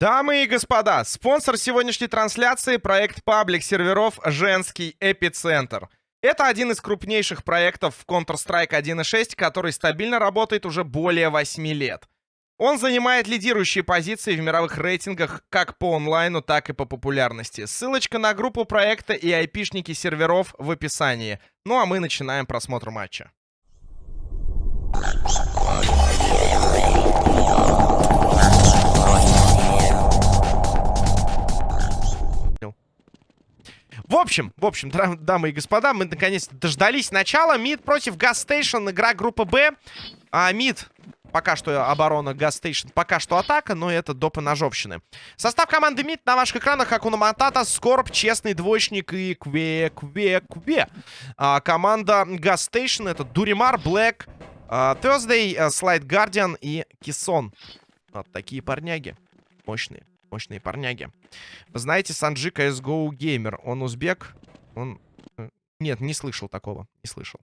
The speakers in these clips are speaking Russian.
Дамы и господа, спонсор сегодняшней трансляции — проект паблик серверов «Женский эпицентр». Это один из крупнейших проектов в Counter-Strike 1.6, который стабильно работает уже более 8 лет. Он занимает лидирующие позиции в мировых рейтингах как по онлайну, так и по популярности. Ссылочка на группу проекта и айпишники серверов в описании. Ну а мы начинаем просмотр матча. В общем, в общем, дамы и господа, мы наконец-то дождались начала. Мид против Gas Station, игра группы Б. А мид Пока что оборона Gas Station, пока что атака, но это до поножовщины. Состав команды МИД на ваших экранах. Хакуна Матата, Скорб, Честный Двоечник и Кве, Кве, Кве. А, команда Gas Station это Дуримар, Black, а, Thursday, Slide Guardian и Кисон. Вот такие парняги. Мощные. Мощные парняги. Знаете, Санджи CSGO геймер. Он узбек. Он... Э, нет, не слышал такого. Не слышал.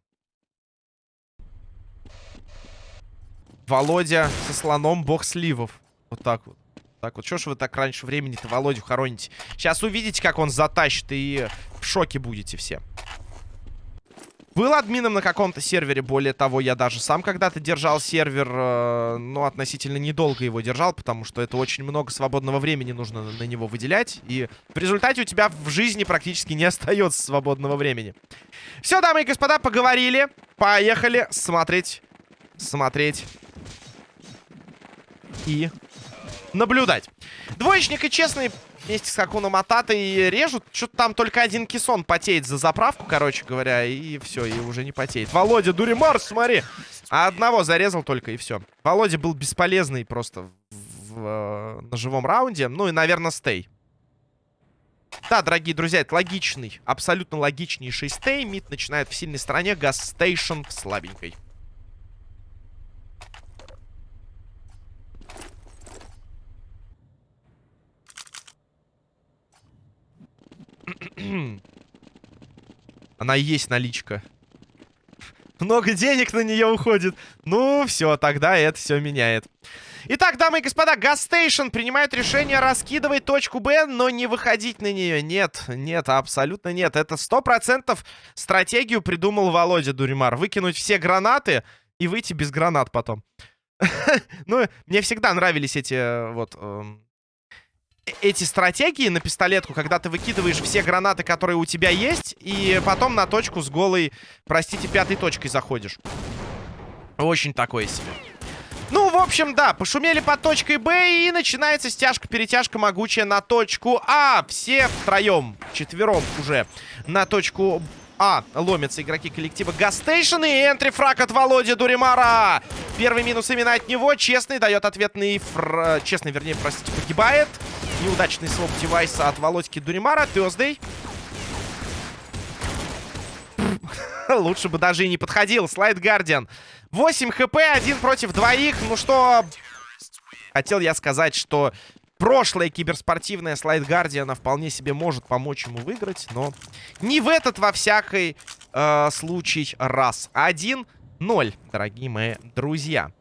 Володя со слоном бог сливов. Вот так вот. Так вот, что ж вы так раньше времени-то Володю хороните? Сейчас увидите, как он затащит, и в шоке будете все. Был админом на каком-то сервере, более того, я даже сам когда-то держал сервер, э, но относительно недолго его держал, потому что это очень много свободного времени нужно на него выделять, и в результате у тебя в жизни практически не остается свободного времени. Все, дамы и господа, поговорили, поехали смотреть, смотреть и наблюдать. Двоечник и честный вместе с Хакуном Мататой режут. Что-то там только один кисон потеет за заправку, короче говоря, и все, и уже не потеет. Володя, Дуримар, смотри! А одного зарезал только, и все. Володя был бесполезный просто в, в, в, на живом раунде. Ну и, наверное, стей. Да, дорогие друзья, это логичный, абсолютно логичнейший stay. Мид начинает в сильной стороне, Gas Station в слабенькой. Она и есть наличка. Много денег на нее уходит. Ну, все, тогда это все меняет. Итак, дамы и господа, Gas Station принимает решение раскидывать точку Б, но не выходить на нее. Нет, нет, абсолютно нет. Это сто процентов стратегию придумал Володя Дуримар. Выкинуть все гранаты и выйти без гранат потом. Ну, мне всегда нравились эти э, вот эм, эти стратегии на пистолетку, когда ты выкидываешь все гранаты, которые у тебя есть, и потом на точку с голой, простите, пятой точкой заходишь. Очень такое себе. Ну, в общем, да, пошумели под точкой Б, и начинается стяжка-перетяжка могучая на точку А. Все втроем, четвером уже на точку а, ломятся игроки коллектива Gas Station и entry-frag от Володи Дуримара. Первый минус именно от него. Честный дает ответный... Фр... Честный, вернее, простите, погибает. Неудачный swap девайса от Володьки Дуримара. Thursday. Лучше бы даже и не подходил. Slide Guardian. 8 хп, один против двоих. Ну что... Хотел я сказать, что прошлая киберспортивная слайд Гардиана вполне себе может помочь ему выиграть, но не в этот во всякий э, случай раз. 1-0, дорогие мои друзья.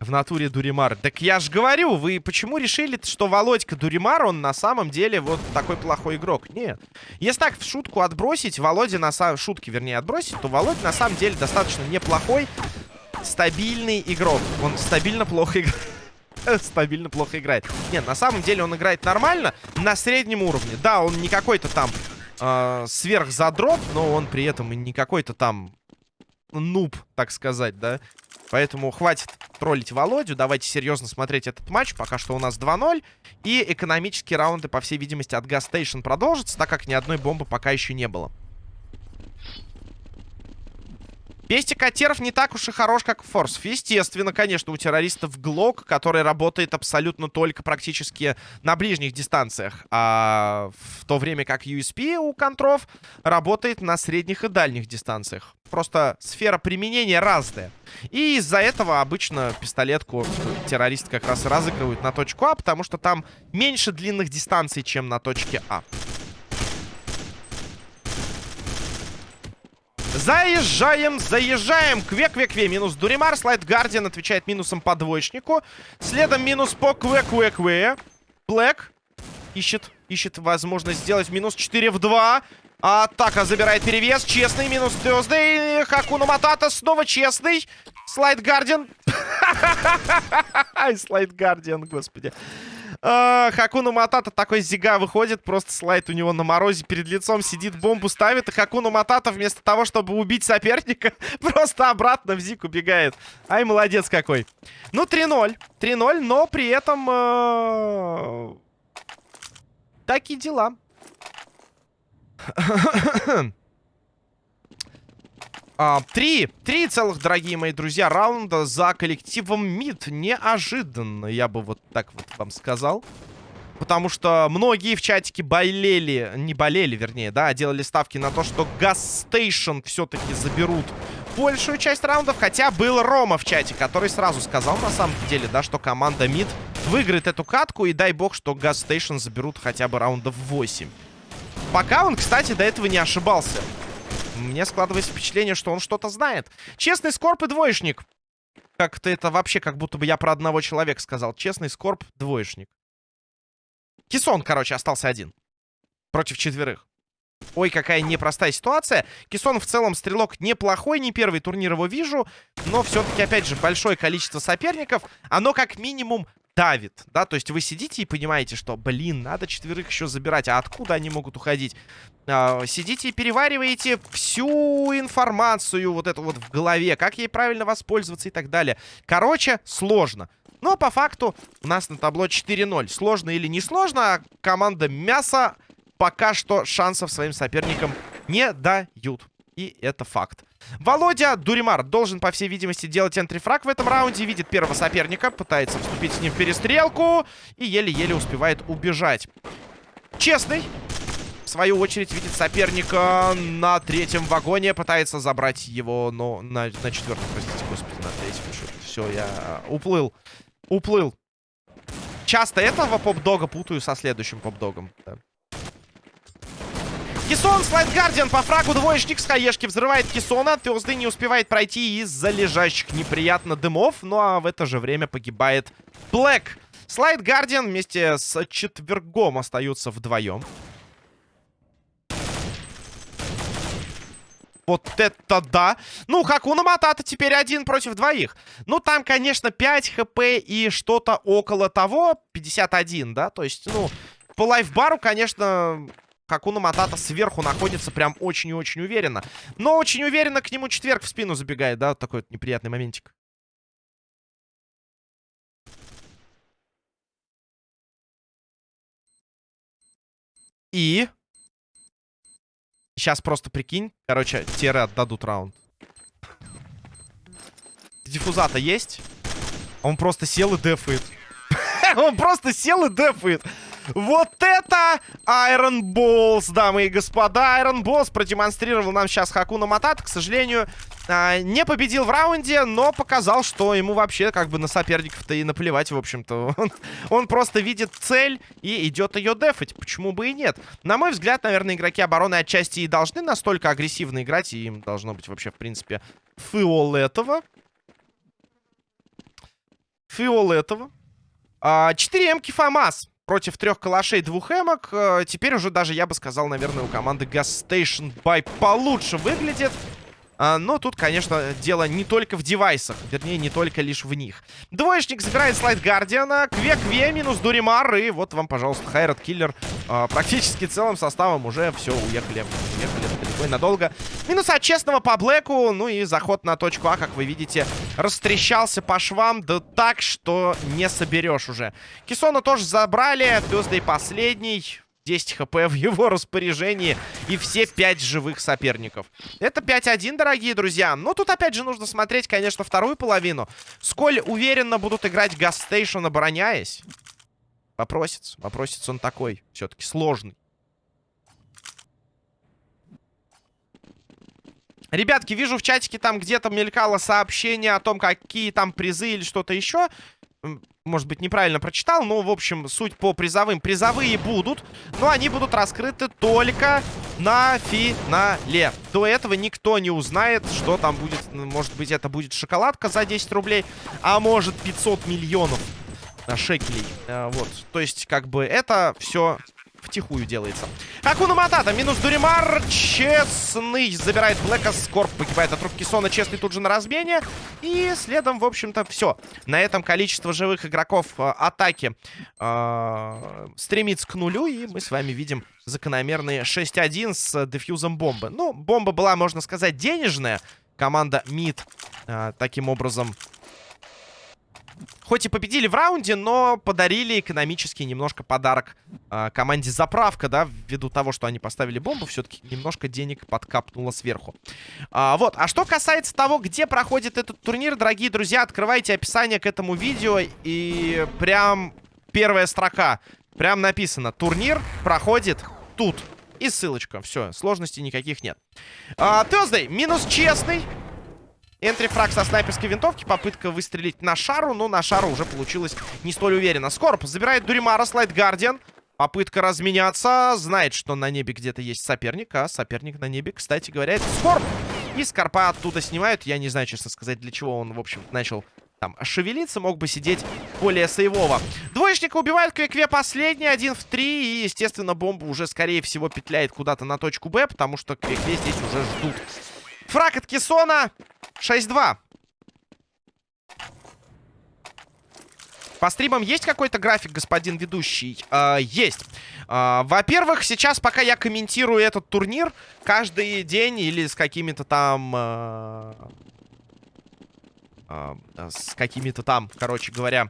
В натуре Дуримар. Так я же говорю, вы почему решили, что Володька Дуримар, он на самом деле вот такой плохой игрок? Нет. Если так в шутку отбросить, Володя на самом... Шутки, вернее, отбросить, то Володя на самом деле достаточно неплохой стабильный игрок. Он стабильно плохо играет. стабильно плохо играет. Нет, на самом деле он играет нормально, на среднем уровне. Да, он не какой-то там э, сверхзадрот, но он при этом и не какой-то там нуб, так сказать, да. Поэтому хватит троллить Володю. Давайте серьезно смотреть этот матч. Пока что у нас 2-0. И экономические раунды, по всей видимости, от Гастейшн продолжатся, так как ни одной бомбы пока еще не было. Пестик Катеров не так уж и хорош, как Форс. Естественно, конечно, у террористов Глок, который работает абсолютно только практически на ближних дистанциях. А в то время как USP у контров работает на средних и дальних дистанциях. Просто сфера применения разная. И из-за этого обычно пистолетку террористы как раз разыгрывают на точку А, потому что там меньше длинных дистанций, чем на точке А. Заезжаем, заезжаем. Кве-кве-кве. Минус Дуримар. Слайд Гардиан отвечает минусом по двоечнику. Следом минус по кве-кве-кве. Блэк ищет, ищет возможность сделать минус 4 в 2. Атака забирает перевес. Честный минус Тёздей. Хакуна Матата снова честный. Слайд Гардиан. Слайд Гардиан, господи. А, Хакуна Матата такой зига выходит, просто слайд у него на морозе перед лицом сидит, бомбу ставит, и Хакуна Матата вместо того, чтобы убить соперника, просто обратно в зик убегает. Ай, молодец какой. Ну, 3-0. 3-0, но при этом... Э такие дела. А, три, три целых, дорогие мои друзья, раунда за коллективом МИД. Неожиданно, я бы вот так вот вам сказал. Потому что многие в чатике болели, не болели, вернее, да, делали ставки на то, что Газ Стейшн все-таки заберут большую часть раундов. Хотя был Рома в чате, который сразу сказал, на самом деле, да, что команда МИД выиграет эту катку. И дай бог, что Газ Стейшн заберут хотя бы раундов 8. Пока он, кстати, до этого не ошибался. Мне складывается впечатление, что он что-то знает. Честный скорб и двоечник. Как-то это вообще, как будто бы я про одного человека сказал. Честный скорб, двоечник. Кисон, короче, остался один. Против четверых. Ой, какая непростая ситуация. Кисон в целом стрелок неплохой, не первый турнир его вижу. Но все-таки, опять же, большое количество соперников. Оно как минимум давит, да, то есть вы сидите и понимаете, что, блин, надо четверых еще забирать, а откуда они могут уходить? А, сидите и перевариваете всю информацию вот эту вот в голове, как ей правильно воспользоваться и так далее. Короче, сложно. Но по факту у нас на табло 4-0. Сложно или не сложно, а команда Мяса пока что шансов своим соперникам не дают. И это факт. Володя Дуримар должен, по всей видимости, делать энтрифраг в этом раунде. Видит первого соперника, пытается вступить с ним в перестрелку. И еле-еле успевает убежать. Честный. В свою очередь видит соперника на третьем вагоне. Пытается забрать его, но на, на четвертом, простите, господи, на третьем. Все, я уплыл. Уплыл. Часто этого поп-дога путаю со следующим поп-догом. Да. Кисон, слайд Гардиан по фрагу двоечник с хаешки взрывает Кисона. Тёзды не успевает пройти из-за лежащих неприятно дымов. Ну а в это же время погибает Блэк. Слайд Гардиан вместе с четвергом остаются вдвоем. Вот это да. Ну, Хакуна Матата теперь один против двоих. Ну, там, конечно, 5 хп и что-то около того. 51, да? То есть, ну, по лайфбару, конечно, Хакуна Матата сверху находится прям очень и очень уверенно. Но очень уверенно к нему четверг в спину забегает, да? Такой вот неприятный моментик. И... Сейчас просто прикинь. Короче, теры отдадут раунд. Диффузата есть? Он просто сел и дефает. Он просто сел и дефает. Вот это Iron Balls, дамы и господа. Iron Balls продемонстрировал нам сейчас Хакуна Матата. К сожалению, а, не победил в раунде, но показал, что ему вообще как бы на соперников-то и наплевать, в общем-то. Он, он просто видит цель и идет ее дефать. Почему бы и нет? На мой взгляд, наверное, игроки обороны отчасти и должны настолько агрессивно играть, и им должно быть вообще, в принципе, фиолетово. Фиолетово. А, 4 эмки ФАМАС против трех калашей, двух эмок. Э, теперь уже даже, я бы сказал, наверное, у команды Gas Station Buy получше выглядит. А, но тут, конечно, дело не только в девайсах. Вернее, не только лишь в них. Двоечник забирает слайд Гардиана. Кве-кве минус Дуримар. И вот вам, пожалуйста, Хайрат Киллер. А, практически целым составом уже все, уехали. Уехали и надолго. Минус от честного по Блэку. Ну и заход на точку А, как вы видите, растрещался по швам. Да так, что не соберешь уже. Кисона тоже забрали. Тюздей последний. 10 хп в его распоряжении и все 5 живых соперников. Это 5-1, дорогие друзья. Но тут опять же нужно смотреть, конечно, вторую половину. Сколь уверенно будут играть Гастейшн, обороняясь. Вопросится. Вопросится он такой. Все-таки сложный. Ребятки, вижу в чатике там где-то мелькало сообщение о том, какие там призы или что-то еще. может быть, неправильно прочитал, но, в общем, суть по призовым. Призовые будут, но они будут раскрыты только на финале. До этого никто не узнает, что там будет. Может быть, это будет шоколадка за 10 рублей, а может 500 миллионов шекелей. Э, вот, то есть, как бы, это все втихую делается. Акуна Матата, минус Дуримар, честный, забирает Блэка, Скорп погибает от рук Кисона, честный тут же на размене. И следом, в общем-то, все. На этом количество живых игроков э, атаки э, стремится к нулю, и мы с вами видим закономерные 6-1 с дефьюзом бомбы. Ну, бомба была, можно сказать, денежная. Команда МИД э, таким образом Хоть и победили в раунде, но подарили экономический немножко подарок э, команде заправка, да, ввиду того, что они поставили бомбу, все-таки немножко денег подкапнуло сверху. А, вот, а что касается того, где проходит этот турнир, дорогие друзья, открывайте описание к этому видео и прям первая строка, прям написано, турнир проходит тут. И ссылочка, все, сложностей никаких нет. А, минус честный. Энтрифраг со снайперской винтовки. Попытка выстрелить на шару, но на шару уже получилось не столь уверенно. Скорп забирает Дуримара, слайд Гардиан. Попытка разменяться. Знает, что на небе где-то есть соперник. А соперник на небе, кстати говоря, это Скорп. И Скорпа оттуда снимают. Я не знаю, честно сказать, для чего он, в общем, начал там шевелиться. Мог бы сидеть более сейвово. Двоечника убивают. Квикве последний. Один в три. И, естественно, бомба уже, скорее всего, петляет куда-то на точку Б. Потому что Квикве здесь уже ждут. Фраг от Кессона. 6-2. По стримам есть какой-то график, господин ведущий? Э, есть. Э, Во-первых, сейчас, пока я комментирую этот турнир, каждый день или с какими-то там... Э, с какими-то там, короче говоря,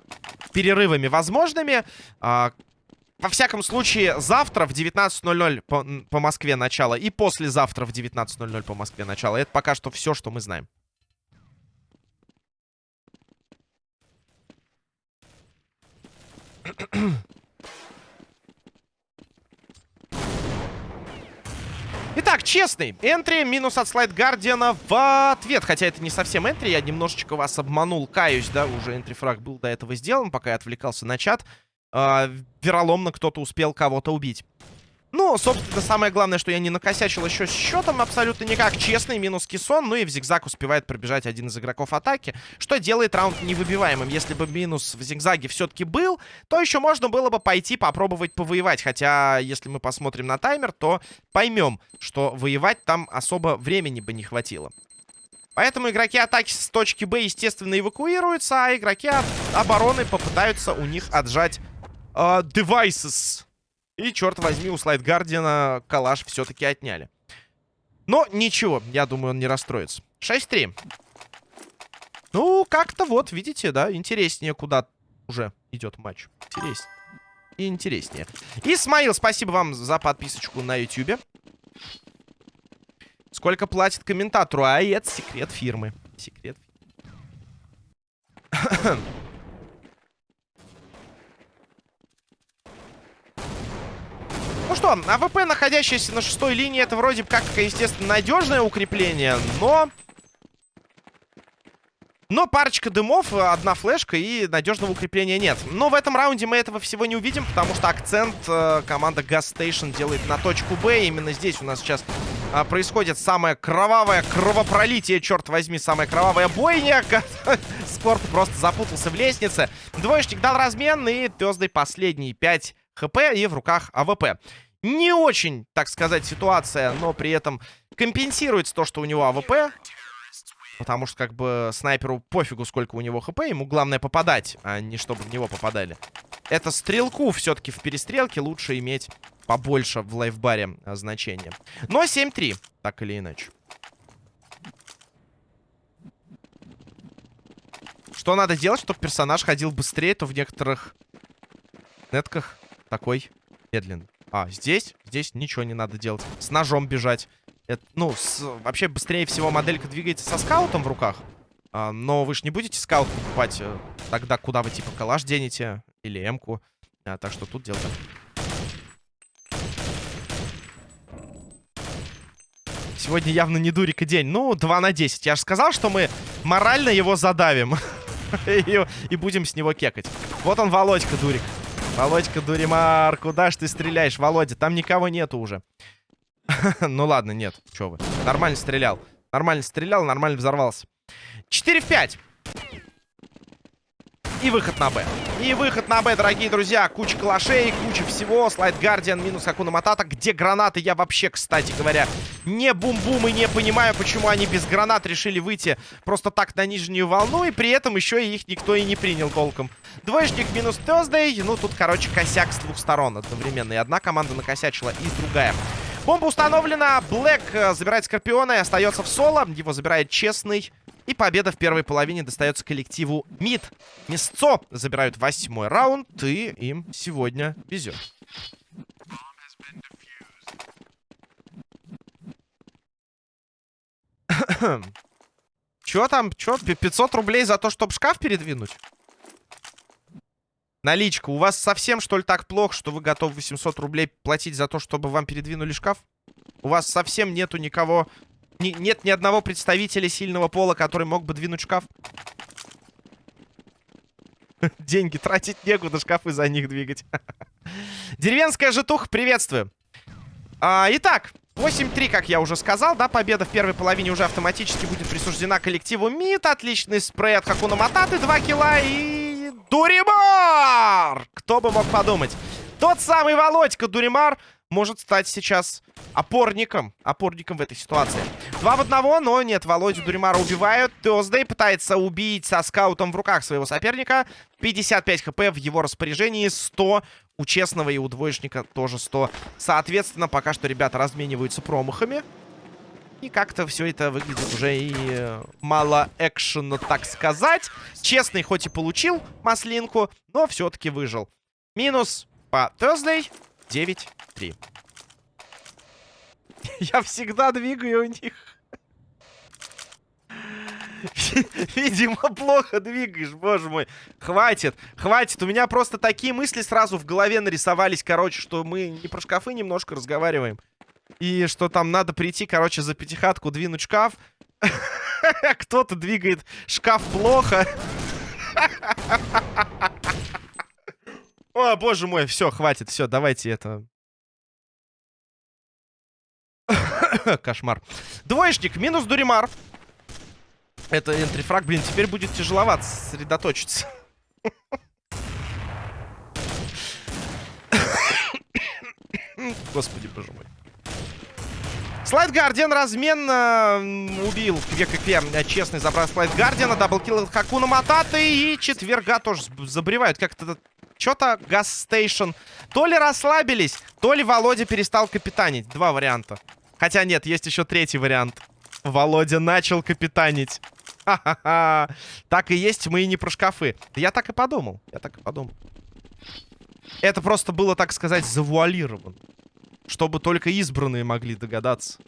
перерывами возможными... Во всяком случае, завтра в 19.00 по, по Москве начало и послезавтра в 19.00 по Москве начало. Это пока что все, что мы знаем. Итак, честный. Энтри минус от слайд Гардиана в ответ. Хотя это не совсем энтри. Я немножечко вас обманул. Каюсь, да, уже энтри-фраг был до этого сделан, пока я отвлекался на чат. Э, вероломно кто-то успел кого-то убить. Ну, собственно, самое главное, что я не накосячил еще с счетом абсолютно никак. Честный минус кессон. Ну и в зигзаг успевает пробежать один из игроков атаки, что делает раунд невыбиваемым. Если бы минус в зигзаге все-таки был, то еще можно было бы пойти попробовать повоевать. Хотя, если мы посмотрим на таймер, то поймем, что воевать там особо времени бы не хватило. Поэтому игроки атаки с точки Б, естественно, эвакуируются, а игроки обороны попытаются у них отжать э, devices. И, черт возьми, у Слайд Гардиана калаш все-таки отняли. Но ничего, я думаю, он не расстроится. 6-3. Ну, как-то вот, видите, да, интереснее куда уже идет матч. Интереснее. Интереснее. Исмаил, спасибо вам за подписочку на YouTube. Сколько платит комментатору? А это секрет фирмы. Секрет. Ну что, АВП, находящийся на шестой линии, это вроде как, естественно, надежное укрепление, но... Но парочка дымов, одна флешка и надежного укрепления нет. Но в этом раунде мы этого всего не увидим, потому что акцент э, команда Gas Station делает на точку Б. Именно здесь у нас сейчас э, происходит самое кровавое кровопролитие, черт возьми, самая кровавая бойня. Скорп просто запутался в лестнице. Двоечник дал размен, и Thursday последние 5 хп и в руках АВП. Не очень, так сказать, ситуация, но при этом компенсируется то, что у него АВП. Потому что, как бы, снайперу пофигу, сколько у него хп. Ему главное попадать, а не чтобы в него попадали. Это стрелку все-таки в перестрелке лучше иметь побольше в лайфбаре а, значения. Но 7-3, так или иначе. Что надо делать, чтобы персонаж ходил быстрее, то в некоторых нетках такой медленный. А, здесь? Здесь ничего не надо делать. С ножом бежать. Это, ну, с, вообще быстрее всего моделька двигается со скаутом в руках. А, но вы же не будете скаут покупать э, тогда, куда вы типа калаш денете. Или эмку. А, так что тут дело Сегодня явно не дурик и день. Ну, 2 на 10. Я же сказал, что мы морально его задавим. и, будем с него кекать. Вот он, Володька, дурик. Володька, дуримар, куда ж ты стреляешь, Володя? Там никого нету уже. ну ладно, нет, чё вы. Нормально стрелял. Нормально стрелял, нормально взорвался. 4 в 5. И выход на Б. И выход на Б, дорогие друзья. Куча калашей, куча всего. Слайд Гардиан минус Акуна Матата. Где гранаты? Я вообще, кстати говоря, не бум-бум и не понимаю, почему они без гранат решили выйти просто так на нижнюю волну. И при этом еще и их никто и не принял толком. Двоечник минус Thursday. Ну, тут, короче, косяк с двух сторон одновременно. И одна команда накосячила, и другая. Бомба установлена. Блэк э, забирает Скорпиона и остается в соло. Его забирает Честный. И победа в первой половине достается коллективу МИД. Мясцо забирают восьмой раунд, и им сегодня везет. Чё там? Чё? 500 рублей за то, чтобы шкаф передвинуть? Наличка. У вас совсем, что ли, так плохо, что вы готовы 800 рублей платить за то, чтобы вам передвинули шкаф? У вас совсем нету никого ни, нет ни одного представителя сильного пола, который мог бы двинуть шкаф. Деньги тратить некуда, шкафы за них двигать. Деревенская житуха, приветствую. А, итак, 8-3, как я уже сказал, да, победа в первой половине уже автоматически будет присуждена коллективу МИД. Отличный спрей от Хакуна Мататы, 2 килла и... Дуримар! Кто бы мог подумать. Тот самый Володька Дуримар может стать сейчас опорником. Опорником в этой ситуации. Два в одного, но нет, Володю Дуримара убивают. Теоздей пытается убить со скаутом в руках своего соперника. 55 хп в его распоряжении, 100 у честного и у двоечника тоже 100. Соответственно, пока что ребята размениваются промахами. И как-то все это выглядит уже и э, мало экшена, так сказать. Честный хоть и получил маслинку, но все-таки выжил. Минус по Thursday. 9-3. Я всегда двигаю у них. Видимо, плохо двигаешь, боже мой. Хватит, хватит. У меня просто такие мысли сразу в голове нарисовались, короче, что мы не про шкафы немножко разговариваем. И что там надо прийти, короче, за пятихатку двинуть шкаф. Кто-то двигает шкаф плохо. О, боже мой, все, хватит, все, давайте это... Кошмар. Двоечник, минус Дуримар. Это энтрифраг, блин, теперь будет тяжеловато сосредоточиться. Господи, боже мой. Slide Guardian разменно убил Квек и Честный забрал Slide Guardian а. Double kill от Хакуна Мататы. И четверга тоже забревают. Как-то что-то Gas Station. То ли расслабились, то ли Володя перестал капитанить. Два варианта. Хотя нет, есть еще третий вариант. Володя начал капитанить. Ха-ха-ха. Так и есть, мы и не про шкафы. Я так и подумал. Я так и подумал. Это просто было, так сказать, завуалировано. Чтобы только избранные могли догадаться.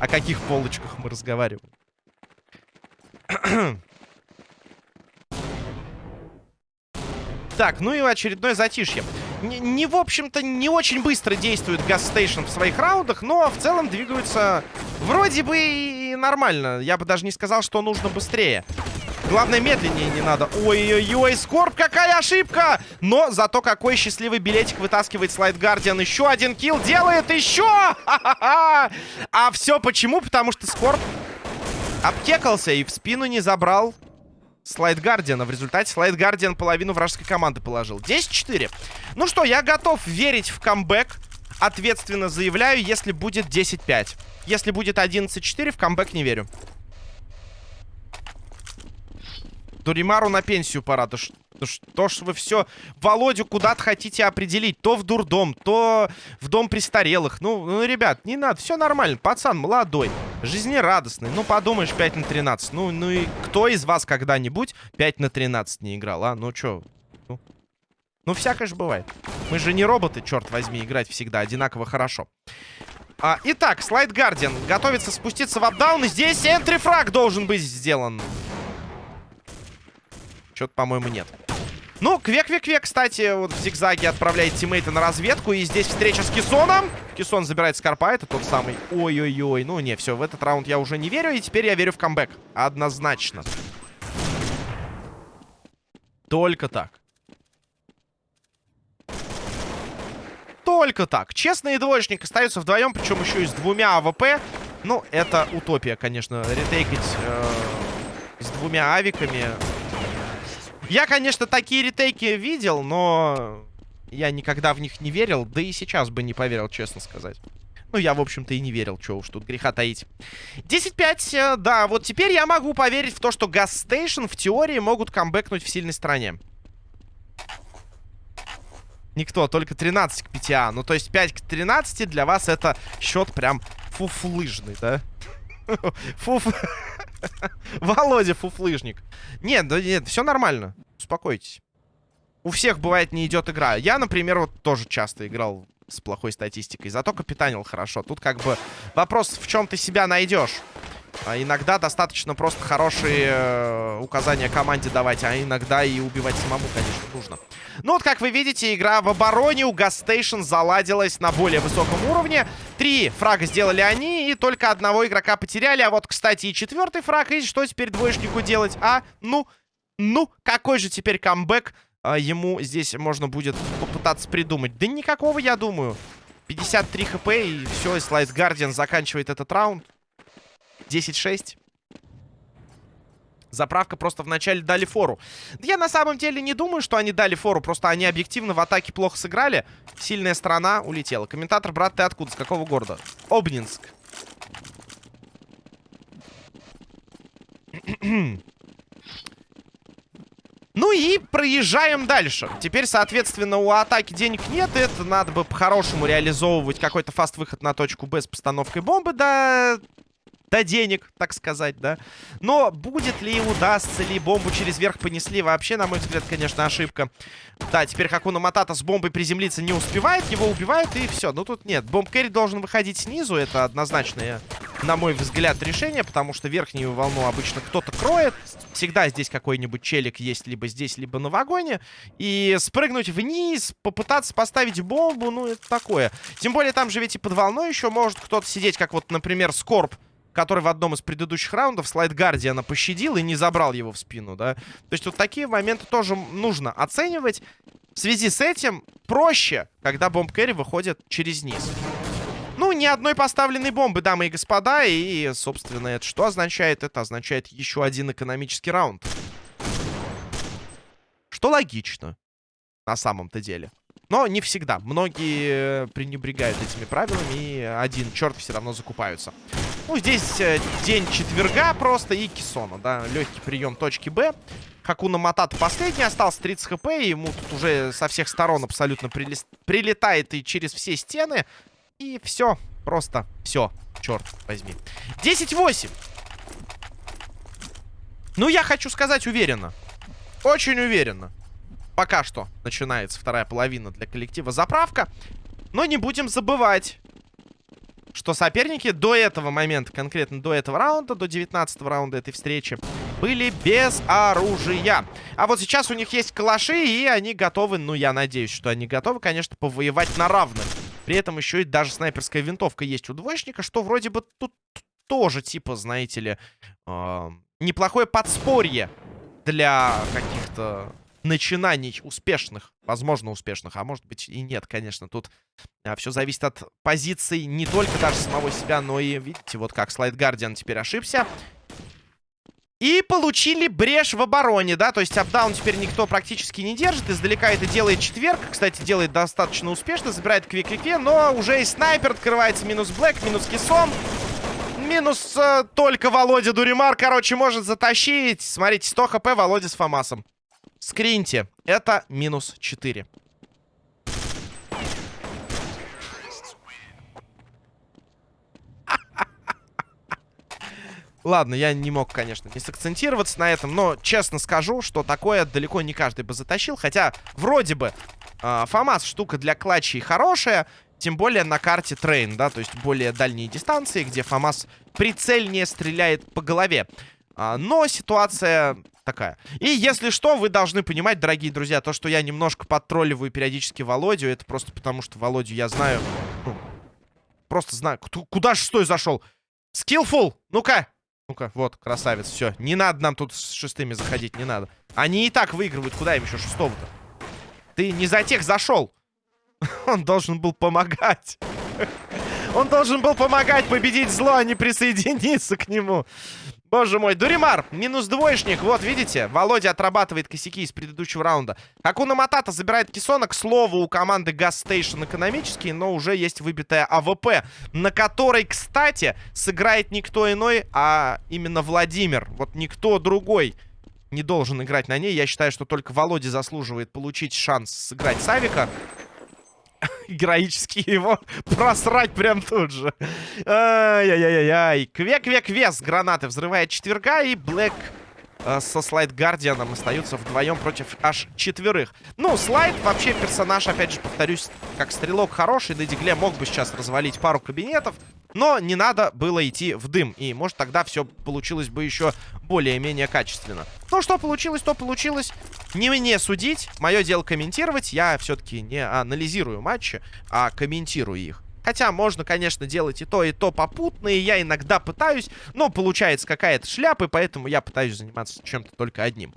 О каких полочках мы разговариваем. Так, ну и очередное затишье. Не, не в общем-то, не очень быстро действует Газстейшн в своих раундах, но в целом двигаются вроде бы и нормально. Я бы даже не сказал, что нужно быстрее. Главное, медленнее не надо. Ой-ой-ой, Скорб, какая ошибка! Но зато какой счастливый билетик вытаскивает Слайд Гардиан. Еще один килл делает, еще! А все почему? Потому что Скорб обкекался и в спину не забрал Слайд Гардиана. В результате Слайд Гардиан половину вражеской команды положил. 10-4. Ну что, я готов верить в камбэк. Ответственно заявляю, если будет 10-5. Если будет 11-4, в камбэк не верю. Дуримару на пенсию пора. Да что ж вы все Володю куда-то хотите определить. То в дурдом, то в дом престарелых. Ну, ну, ребят, не надо. Все нормально. Пацан молодой, жизнерадостный. Ну, подумаешь, 5 на 13. Ну, ну и кто из вас когда-нибудь 5 на 13 не играл, а? Ну, что? Ну, ну, всякое же бывает. Мы же не роботы, черт возьми, играть всегда одинаково хорошо. А, итак, Слайд Гардиан готовится спуститься в апдаун. И здесь энтрифраг должен быть сделан. Что-то, по-моему, нет. Ну, Квек-Квек-Квек, кстати, вот в зигзаге отправляет тиммейта на разведку. И здесь встреча с Кисоном. Кисон забирает Скорпа, это тот самый. Ой-ой-ой. Ну, не, все, в этот раунд я уже не верю. И теперь я верю в камбэк. Однозначно. Только так. Только так. Честный двоечник остается вдвоем, причем еще и с двумя АВП. Ну, это утопия, конечно, ретейкать э, с двумя авиками. Я, конечно, такие ретейки видел, но я никогда в них не верил. Да и сейчас бы не поверил, честно сказать. Ну, я, в общем-то, и не верил, что уж тут греха таить. 10-5, э, да, вот теперь я могу поверить в то, что Station в теории могут камбэкнуть в сильной стороне. Никто, только 13 к 5. А. Ну, то есть 5 к 13 для вас это счет прям фуфлыжный, да? Фуф... Володя фуфлыжник. Нет, да нет, все нормально. Успокойтесь. У всех бывает не идет игра. Я, например, вот тоже часто играл с плохой статистикой. Зато капитанил хорошо. Тут как бы вопрос, в чем ты себя найдешь. А иногда достаточно просто хорошие э, указания команде давать, а иногда и убивать самому, конечно, нужно. Ну вот, как вы видите, игра в обороне у Гастейшн заладилась на более высоком уровне. Три фрага сделали они, и только одного игрока потеряли. А вот, кстати, и четвертый фраг. И что теперь двоечнику делать? А, ну, ну, какой же теперь камбэк а, ему здесь можно будет попытаться придумать? Да никакого, я думаю. 53 хп, и все, и Слайд Гардиан заканчивает этот раунд. 10-6. Заправка просто вначале дали фору. Я на самом деле не думаю, что они дали фору. Просто они объективно в атаке плохо сыграли. Сильная сторона улетела. Комментатор, брат, ты откуда? С какого города? Обнинск. Ну и проезжаем дальше. Теперь, соответственно, у атаки денег нет. Это надо бы по-хорошему реализовывать какой-то фаст-выход на точку Б с постановкой бомбы. Да до денег, так сказать, да. Но будет ли, удастся ли, бомбу через верх понесли, вообще, на мой взгляд, конечно, ошибка. Да, теперь Хакуна Матата с бомбой приземлиться не успевает, его убивают, и все. Ну, тут нет, бомб керри должен выходить снизу, это однозначное, на мой взгляд, решение, потому что верхнюю волну обычно кто-то кроет. Всегда здесь какой-нибудь челик есть либо здесь, либо на вагоне. И спрыгнуть вниз, попытаться поставить бомбу, ну, это такое. Тем более, там же ведь и под волной еще может кто-то сидеть, как вот, например, Скорб который в одном из предыдущих раундов слайд Гардиана пощадил и не забрал его в спину, да. То есть вот такие моменты тоже нужно оценивать. В связи с этим проще, когда бомб кэрри выходит через низ. Ну, ни одной поставленной бомбы, дамы и господа. И, собственно, это что означает? Это означает еще один экономический раунд. Что логично, на самом-то деле. Но не всегда. Многие пренебрегают этими правилами, и один черт все равно закупаются. Ну, здесь э, день четверга просто и Кисона, да. Легкий прием точки Б. Хакуна Матата последний, остался 30 хп, и ему тут уже со всех сторон абсолютно прилетает и через все стены. И все, просто все, черт возьми. 10-8. Ну, я хочу сказать уверенно. Очень уверенно пока что начинается вторая половина для коллектива заправка. Но не будем забывать, что соперники до этого момента, конкретно до этого раунда, до 19 раунда этой встречи, были без оружия. А вот сейчас у них есть калаши, и они готовы, ну, я надеюсь, что они готовы, конечно, повоевать на равных. При этом еще и даже снайперская винтовка есть у двоечника, что вроде бы тут тоже, типа, знаете ли, э, неплохое подспорье для каких-то начинаний успешных, возможно успешных, а может быть и нет, конечно. Тут а, все зависит от позиций не только даже самого себя, но и, видите, вот как Слайд Гардиан теперь ошибся. И получили брешь в обороне, да, то есть апдаун теперь никто практически не держит. Издалека это делает четверг, кстати, делает достаточно успешно, забирает квик-квике, но уже и снайпер открывается минус Блэк, минус Кисон. Минус э, только Володя Дуримар, короче, может затащить. Смотрите, 100 хп Володя с Фомасом. Скриньте. Это минус 4. Ладно, я не мог, конечно, не сакцентироваться на этом, но честно скажу, что такое далеко не каждый бы затащил. Хотя, вроде бы, э, ФАМАС штука для клатчей хорошая, тем более на карте Train, да, то есть более дальние дистанции, где FAMAS прицельнее стреляет по голове. А, но ситуация такая. И если что, вы должны понимать, дорогие друзья, то, что я немножко подтролливаю периодически Володю, это просто потому, что Володю я знаю... Ну, просто знаю. Куда шестой зашел? Skillful! Ну-ка! Ну-ка, вот, красавец, все. Не надо нам тут с шестыми заходить, не надо. Они и так выигрывают, куда им еще шестого-то? Ты не за тех зашел. Он должен был помогать. Он должен был помогать победить зло, а не присоединиться к нему. Боже мой, Дуримар, минус двоечник. Вот, видите, Володя отрабатывает косяки из предыдущего раунда. Акуна Матата забирает Кисона. К слову, у команды Station экономический, но уже есть выбитая АВП, на которой, кстати, сыграет никто иной, а именно Владимир. Вот никто другой не должен играть на ней. Я считаю, что только Володя заслуживает получить шанс сыграть Савика героически его просрать прям тут же. Ай-яй-яй-яй. Кве-кве-кве с гранаты взрывает четверга. И Блэк э, со Слайд Гардианом остаются вдвоем против аж четверых. Ну, Слайд вообще персонаж, опять же, повторюсь, как стрелок хороший. На Дигле мог бы сейчас развалить пару кабинетов. Но не надо было идти в дым. И, может, тогда все получилось бы еще более-менее качественно. Ну, что получилось, то получилось. Не мне судить. Мое дело комментировать. Я все-таки не анализирую матчи, а комментирую их. Хотя можно, конечно, делать и то, и то попутно, и я иногда пытаюсь, но получается какая-то шляпа, и поэтому я пытаюсь заниматься чем-то только одним.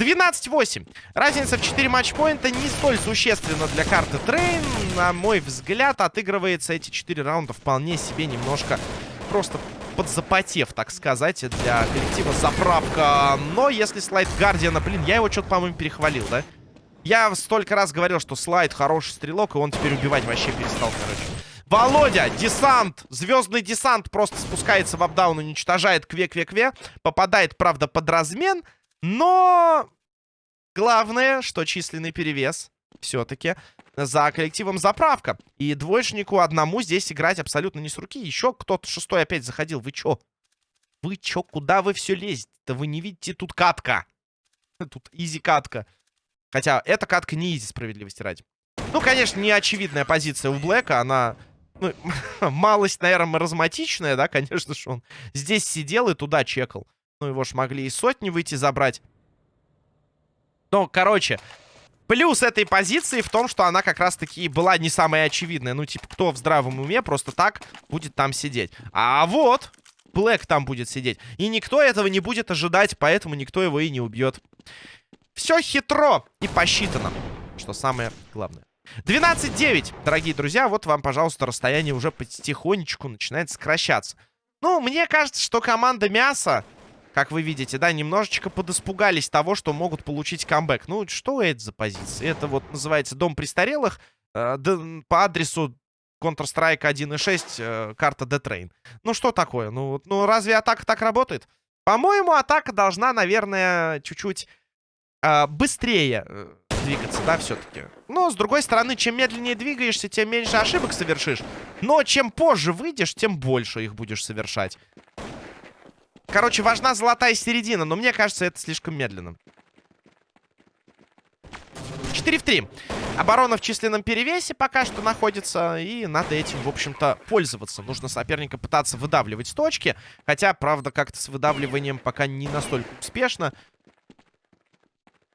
12-8. Разница в 4 матчпоинта не столь существенна для карты Train. На мой взгляд, отыгрывается эти 4 раунда вполне себе немножко просто подзапотев, так сказать, для коллектива заправка. Но если слайд Гардиана, блин, я его что-то, по-моему, перехвалил, да? Я столько раз говорил, что слайд хороший стрелок, и он теперь убивать вообще перестал, короче. Володя, десант, звездный десант просто спускается в апдаун, уничтожает кве-кве-кве. Попадает, правда, под размен, но... Главное, что численный перевес все-таки за коллективом заправка. И двоечнику одному здесь играть абсолютно не с руки. Еще кто-то шестой опять заходил. Вы чё? Вы чё? Куда вы все лезете-то? Вы не видите? Тут катка. Тут изи катка. Хотя эта катка не изи, справедливости ради. Ну, конечно, не очевидная позиция у Блэка. Она ну, малость, наверное, маразматичная, да, конечно же, он здесь сидел и туда чекал. Ну, его ж могли и сотни выйти забрать. Но, короче, плюс этой позиции в том, что она как раз-таки была не самая очевидная. Ну, типа, кто в здравом уме просто так будет там сидеть. А вот, Блэк там будет сидеть. И никто этого не будет ожидать, поэтому никто его и не убьет. Все хитро и посчитано, что самое главное. 12-9, дорогие друзья. Вот вам, пожалуйста, расстояние уже потихонечку начинает сокращаться. Ну, мне кажется, что команда мяса, как вы видите, да, немножечко подиспугались того, что могут получить камбэк. Ну, что это за позиция? Это вот называется Дом престарелых э, по адресу Counter-Strike 1.6, э, карта Detrain. Ну, что такое? Ну, ну, разве атака так работает? По-моему, атака должна, наверное, чуть-чуть э, быстрее э, двигаться, да, все-таки. Но, с другой стороны, чем медленнее двигаешься, тем меньше ошибок совершишь. Но чем позже выйдешь, тем больше их будешь совершать. Короче, важна золотая середина, но мне кажется, это слишком медленно. 4 в 3. Оборона в численном перевесе пока что находится, и надо этим, в общем-то, пользоваться. Нужно соперника пытаться выдавливать с точки, хотя, правда, как-то с выдавливанием пока не настолько успешно,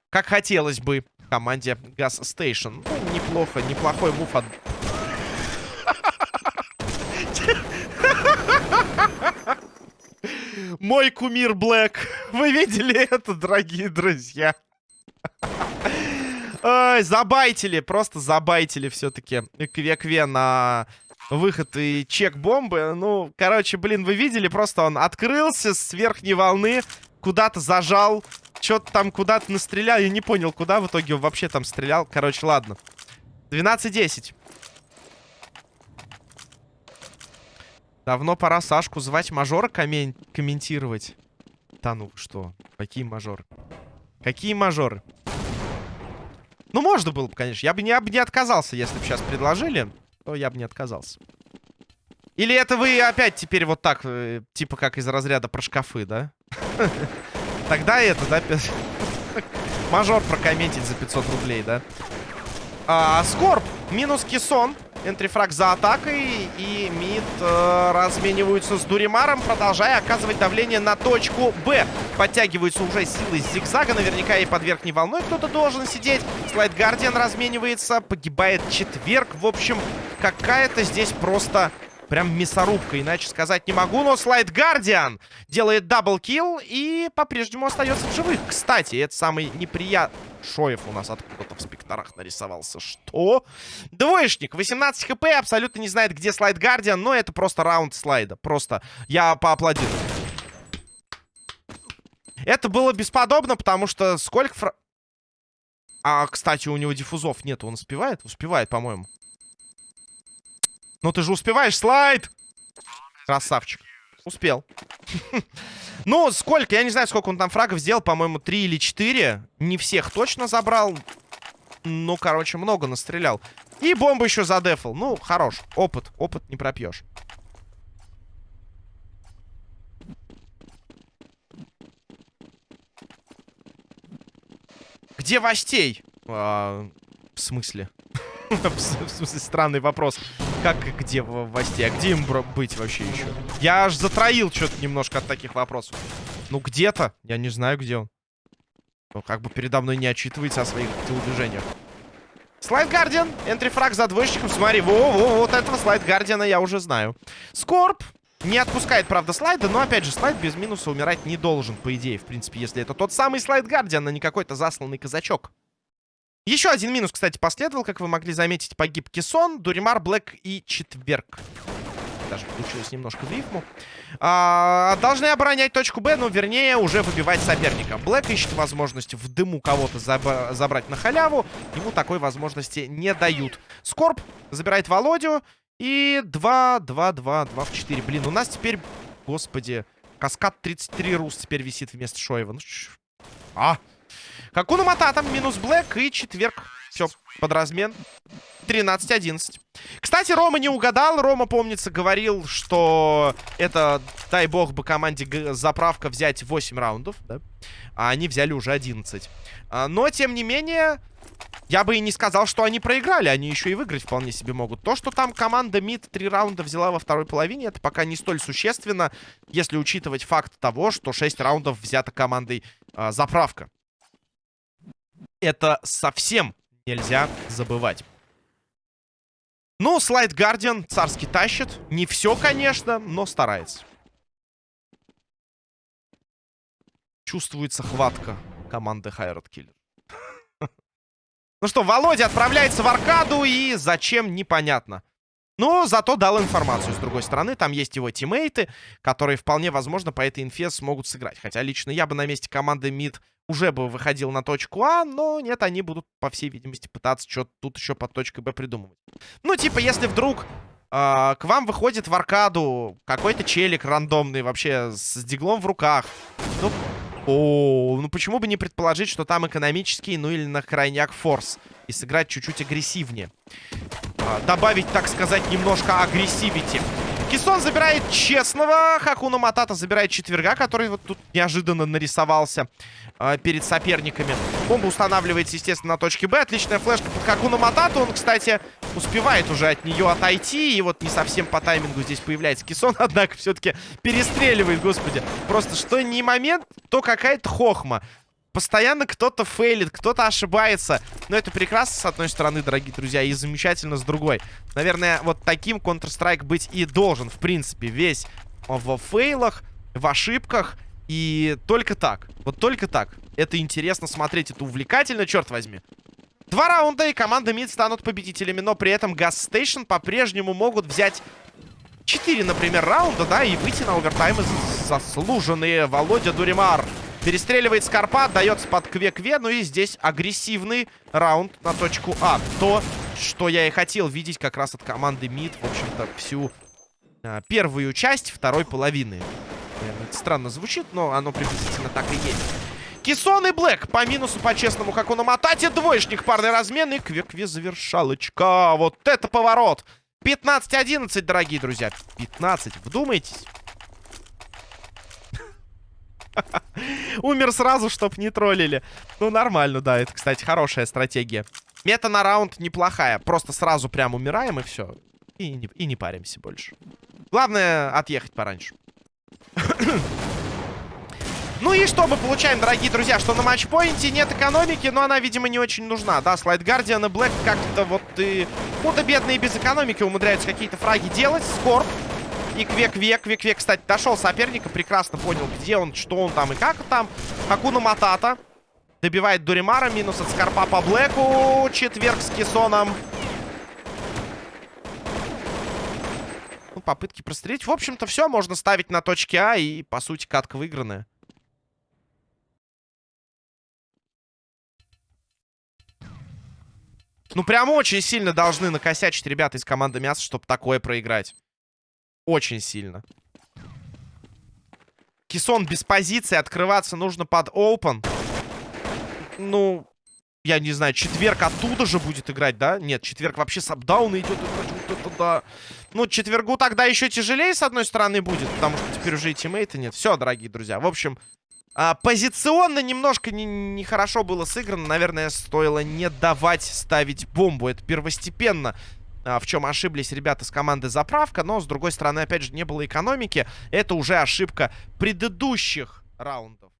как хотелось бы команде Gas Station. Ну, неплохо, неплохой мув от... Мой кумир Блэк. Вы видели это, дорогие друзья? Ой, забайтили, просто забайтили все-таки Кве-Кве на выход и чек бомбы. Ну, короче, блин, вы видели, просто он открылся с верхней волны, куда-то зажал, что-то там куда-то настрелял. Я не понял, куда в итоге он вообще там стрелял. Короче, ладно. 12-10. Давно пора Сашку звать мажора коммен комментировать. Да ну что? Какие мажоры? Какие мажоры? Ну, можно было бы, конечно. Я бы не, я бы не отказался, если бы сейчас предложили. То я бы не отказался. Или это вы опять теперь вот так, э, типа как из разряда про шкафы, да? Тогда это, да, мажор прокомментить за 500 рублей, да? А, Скорб, минус Кисон. Энтрифраг за атакой. И мид э, размениваются с Дуримаром, продолжая оказывать давление на точку Б. Подтягиваются уже силы зигзага. Наверняка и под верхней волной кто-то должен сидеть. Слайд Гардиан разменивается. Погибает четверг. В общем, какая-то здесь просто Прям мясорубка, иначе сказать не могу. Но Слайд Гардиан делает double kill и по-прежнему остается в живых. Кстати, это самый неприятный... Шоев у нас откуда-то в спектрах нарисовался. Что? Двоечник. 18 хп. Абсолютно не знает, где Слайд Гардиан. Но это просто раунд слайда. Просто я поаплодирую. Это было бесподобно, потому что сколько... Фра... А, кстати, у него диффузов нет. Он успевает? Успевает, по-моему. Ну ты же успеваешь, слайд! Красавчик. Успел. ну, сколько? Я не знаю, сколько он там фрагов сделал. По-моему, 3 или 4. Не всех точно забрал. Ну, короче, много настрелял. И бомбу еще задефал. Ну, хорош. Опыт. Опыт не пропьешь. Где Востей? А, в смысле? В смысле, странный вопрос. Как и где в Восте? А где им быть вообще еще? Я аж затроил что-то немножко от таких вопросов. Ну, где-то. Я не знаю, где он. Ну, как бы передо мной не отчитывается о своих телодвижениях. Слайд Гардиан. Энтрифраг за двоечником. Смотри, во-во, вот этого Слайд Гардиана я уже знаю. Скорб. Не отпускает, правда, слайда, но, опять же, слайд без минуса умирать не должен, по идее, в принципе, если это тот самый слайд Гардиан, а не какой-то засланный казачок. Еще один минус, кстати, последовал, как вы могли заметить, погиб Кессон, Дуримар, Блэк и Четверг. Даже получилось немножко в рифму. А, должны оборонять точку Б, но вернее уже выбивать соперника. Блэк ищет возможность в дыму кого-то заб забрать на халяву. Ему такой возможности не дают. Скорб забирает Володю. И 2, 2, 2, 2 в 4. Блин, у нас теперь, господи, каскад 33 рус теперь висит вместо Шоева. Ну, а, Хакуна Матата, минус Блэк и четверг. Все, под размен. 13-11. Кстати, Рома не угадал. Рома, помнится, говорил, что это, дай бог бы команде заправка взять 8 раундов, да? А они взяли уже 11. А, но, тем не менее, я бы и не сказал, что они проиграли. Они еще и выиграть вполне себе могут. То, что там команда МИД 3 раунда взяла во второй половине, это пока не столь существенно, если учитывать факт того, что 6 раундов взято командой а, заправка это совсем нельзя забывать. Ну, Слайд Гардиан царский тащит. Не все, конечно, но старается. Чувствуется хватка команды Хайрат Киллер. Ну что, Володя отправляется в аркаду и зачем, непонятно. Но зато дал информацию, с другой стороны. Там есть его тиммейты, которые вполне возможно по этой инфе смогут сыграть. Хотя лично я бы на месте команды МИД уже бы выходил на точку А, но нет, они будут, по всей видимости, пытаться что-то тут еще под точкой Б придумывать. Ну, типа, если вдруг э, к вам выходит в аркаду какой-то челик рандомный вообще с диглом в руках, ну, о, ну почему бы не предположить, что там экономический, ну или на крайняк форс, и сыграть чуть-чуть агрессивнее. Э, добавить, так сказать, немножко агрессивити. Кисон забирает честного. Хакуна Матата забирает четверга, который вот тут неожиданно нарисовался э, перед соперниками. Бомба устанавливается, естественно, на точке Б. Отличная флешка под Хакуна Матата. Он, кстати, успевает уже от нее отойти. И вот не совсем по таймингу здесь появляется Кисон. Однако все-таки перестреливает, господи. Просто что не момент, то какая-то хохма. Постоянно кто-то фейлит, кто-то ошибается. Но это прекрасно, с одной стороны, дорогие друзья, и замечательно с другой. Наверное, вот таким Counter-Strike быть и должен, в принципе, весь в фейлах, в ошибках. И только так, вот только так. Это интересно смотреть, это увлекательно, черт возьми. Два раунда, и команда МИД станут победителями, но при этом Gas Station по-прежнему могут взять 4, например, раунда, да, и выйти на овертаймы заслуженные. Володя Дуримар Перестреливает Скорпа, дается под Кве-Кве. Ну и здесь агрессивный раунд на точку А. То, что я и хотел видеть как раз от команды МИД, в общем-то, всю а, первую часть второй половины. Наверное, это странно звучит, но оно приблизительно так и есть. Кисон и Блэк по минусу, по-честному, как он Матате. Двоечник, парный размен и Кве-Кве завершалочка. Вот это поворот! 15-11, дорогие друзья. 15, вдумайтесь. Умер сразу, чтоб не троллили. Ну, нормально, да. Это, кстати, хорошая стратегия. Мета на раунд неплохая. Просто сразу прям умираем и все. И не, и не паримся больше. Главное, отъехать пораньше. Ну и что мы получаем, дорогие друзья? Что на матчпоинте нет экономики, но она, видимо, не очень нужна. Да, слайд Гардиан и Блэк как-то вот и... Худо-бедно и без экономики умудряются какие-то фраги делать. Скорб. И Квек-Век. Квек-Век, кстати, дошел соперника. Прекрасно понял, где он, что он там и как там. Хакуна Матата. Добивает Дуримара. Минус от Скорпа по Блэку. Четверг с Кессоном. Ну, попытки прострелить. В общем-то, все. Можно ставить на точке А. И, по сути, катка выигранная. Ну, прям очень сильно должны накосячить ребята из команды Мяса, чтобы такое проиграть. Очень сильно. Кисон без позиции. Открываться нужно под open. Ну, я не знаю, четверг оттуда же будет играть, да? Нет, четверг вообще с апдауна идет. Да. Ну, четвергу тогда еще тяжелее, с одной стороны, будет, потому что теперь уже и тиммейта нет. Все, дорогие друзья. В общем, а, позиционно немножко нехорошо не было сыграно. Наверное, стоило не давать ставить бомбу. Это первостепенно. А, в чем ошиблись ребята с команды «Заправка». Но, с другой стороны, опять же, не было экономики. Это уже ошибка предыдущих раундов.